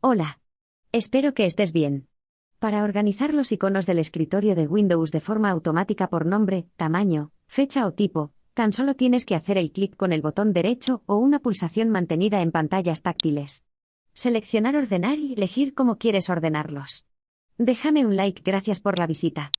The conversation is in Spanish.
Hola. Espero que estés bien. Para organizar los iconos del escritorio de Windows de forma automática por nombre, tamaño, fecha o tipo, tan solo tienes que hacer el clic con el botón derecho o una pulsación mantenida en pantallas táctiles. Seleccionar ordenar y elegir cómo quieres ordenarlos. Déjame un like, gracias por la visita.